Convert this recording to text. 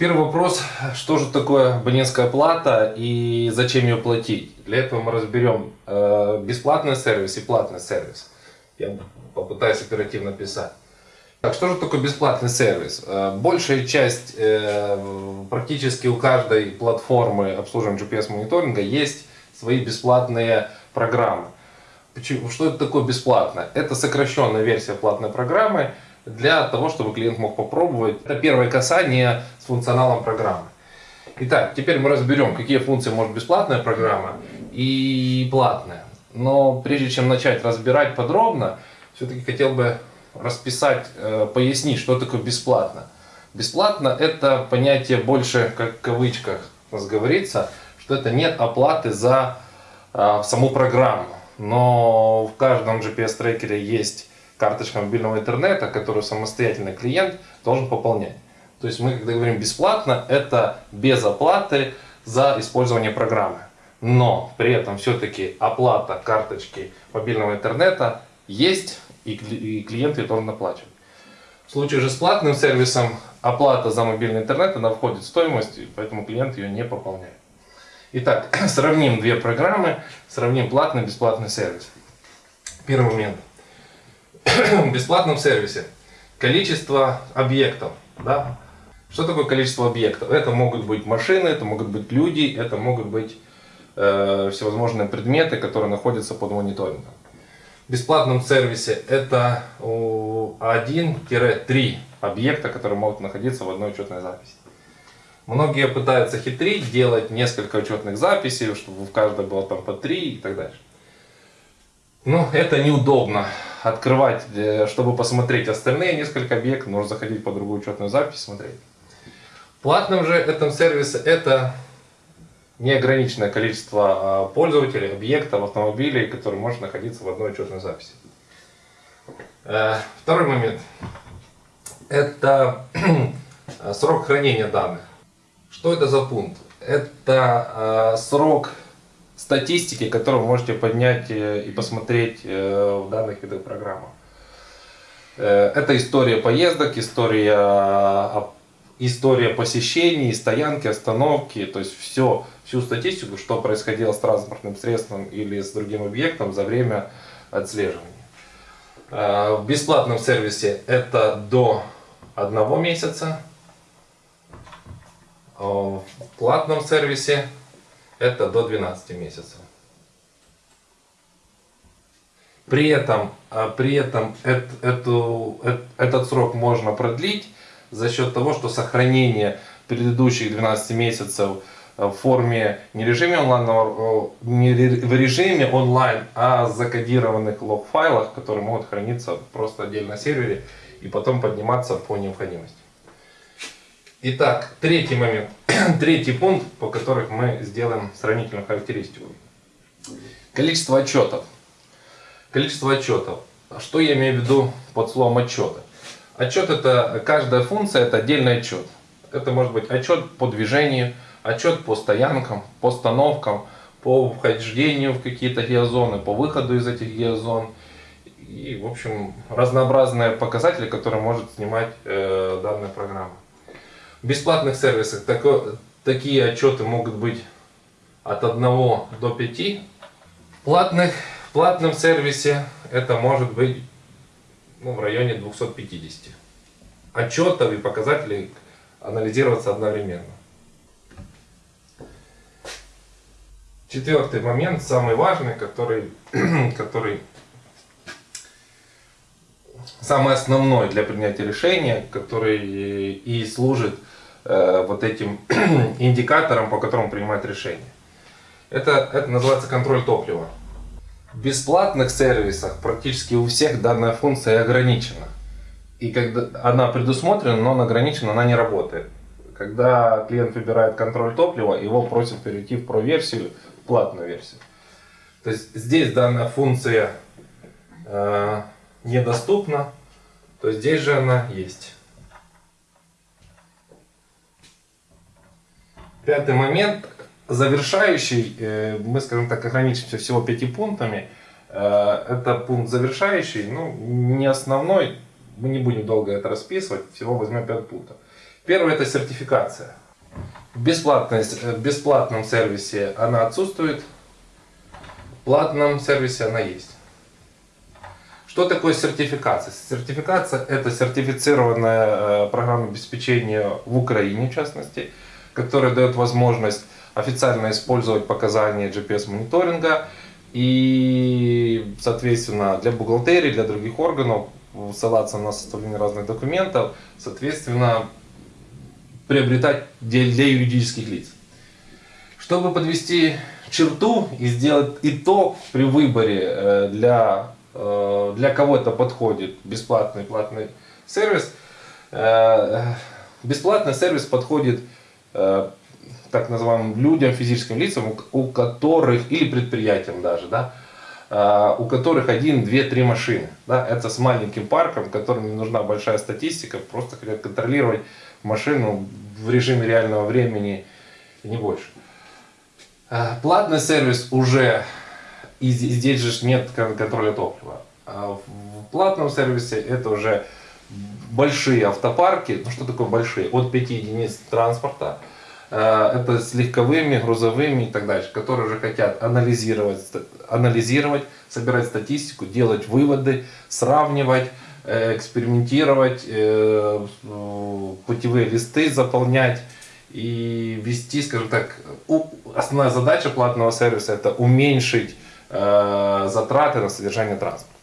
Первый вопрос, что же такое абонентская плата и зачем ее платить? Для этого мы разберем э, бесплатный сервис и платный сервис. Я попытаюсь оперативно писать. Так, что же такое бесплатный сервис? Э, большая часть, э, практически у каждой платформы обслуживания GPS-мониторинга есть свои бесплатные программы. Почему? Что это такое бесплатно? Это сокращенная версия платной программы, для того, чтобы клиент мог попробовать. Это первое касание с функционалом программы. Итак, теперь мы разберем, какие функции может бесплатная программа и платная. Но прежде чем начать разбирать подробно, все-таки хотел бы расписать, э, пояснить, что такое бесплатно. Бесплатно это понятие больше, как в кавычках у что это нет оплаты за э, саму программу. Но в каждом GPS-трекере есть карточка мобильного интернета, которую самостоятельный клиент должен пополнять. То есть мы, когда говорим бесплатно, это без оплаты за использование программы. Но при этом все-таки оплата карточки мобильного интернета есть, и клиент ее должен оплачивать. В случае же с платным сервисом оплата за мобильный интернет, она входит в стоимость, поэтому клиент ее не пополняет. Итак, сравним две программы, сравним платный и бесплатный сервис. Первый момент – в бесплатном сервисе количество объектов. Да? Что такое количество объектов? Это могут быть машины, это могут быть люди, это могут быть э, всевозможные предметы, которые находятся под мониторингом. В бесплатном сервисе это 1-3 объекта, которые могут находиться в одной учетной записи. Многие пытаются хитрить, делать несколько учетных записей, чтобы в каждой было там по 3 и так дальше. Но это неудобно открывать, э, чтобы посмотреть остальные несколько объектов, нужно заходить по другую учетную запись, смотреть. Платным же этом сервисе это неограниченное количество а, пользователей, объектов, автомобилей, которые может находиться в одной учетной записи. Э, второй момент. Это срок хранения данных. Что это за пункт? Это а, срок статистики, которую вы можете поднять э, и посмотреть э, в данных видах программы. Э, это история поездок, история, история посещений, стоянки, остановки, то есть все, всю статистику, что происходило с транспортным средством или с другим объектом за время отслеживания. В бесплатном сервисе это до одного месяца, в платном сервисе это до 12 месяцев. При этом, а, при этом эту, этот срок можно продлить за счет того, что сохранение предыдущих 12 месяцев в форме не режиме онлайн, не в режиме онлайн, а закодированных лог-файлах, которые могут храниться просто отдельно на сервере и потом подниматься по необходимости. Итак, третий момент, третий пункт, по которым мы сделаем сравнительную характеристику. Количество отчетов. Количество отчетов. Что я имею в виду под словом отчеты? Отчет это, каждая функция это отдельный отчет. Это может быть отчет по движению, отчет по стоянкам, по остановкам, по вхождению в какие-то геозоны, по выходу из этих геозон. И, в общем, разнообразные показатели, которые может снимать э, данная программа. В бесплатных сервисах тако, такие отчеты могут быть от 1 до 5. В, платных, в платном сервисе это может быть ну, в районе 250. Отчетов и показателей анализироваться одновременно. Четвертый момент, самый важный, который, который самый основной для принятия решения, который и служит э, вот этим индикатором, по которому принимать решение. Это, это называется контроль топлива. В бесплатных сервисах практически у всех данная функция ограничена. И когда она предусмотрена, но она ограничена, она не работает. Когда клиент выбирает контроль топлива, его просят перейти в Pro-версию, платную версию. То есть здесь данная функция э, недоступна, то здесь же она есть. Пятый момент, завершающий, э, мы, скажем так, ограничимся всего пяти пунктами. Э, это пункт завершающий, ну, не основной, мы не будем долго это расписывать, всего возьмем 5 пунктов. Первое это сертификация. С- э, в бесплатном сервисе она отсутствует, в платном сервисе она есть. Что такое сертификация? Сертификация это сертифицированное э, программное обеспечение в Украине, в частности, которое дает возможность официально использовать показания GPS-мониторинга и, соответственно, для бухгалтерии, для других органов ссылаться на составление разных документов, соответственно, приобретать для, юридических лиц. Чтобы подвести черту и сделать итог при выборе э, для, для кого это подходит, бесплатный платный сервис, э, бесплатный сервис подходит э, так называемым людям, физическим лицам, у- которых, или предприятиям даже, да, э, у которых один, две, три машины. Да, это с маленьким парком, которым не нужна большая статистика, просто хотят контролировать машину в режиме реального времени не больше. Э, Платный сервис уже, и зд- здесь же нет кон- контроля топлива. А в платном сервисе это уже большие автопарки. Ну что такое большие? От 5 единиц транспорта. Э, Это с легковыми, грузовыми и так дальше, которые уже хотят анализировать, анализировать, собирать статистику, делать выводы, сравнивать, э, экспериментировать, э, путевые листы заполнять и вести, скажем так, основная задача платного сервиса это уменьшить затраты на содержание транспорта.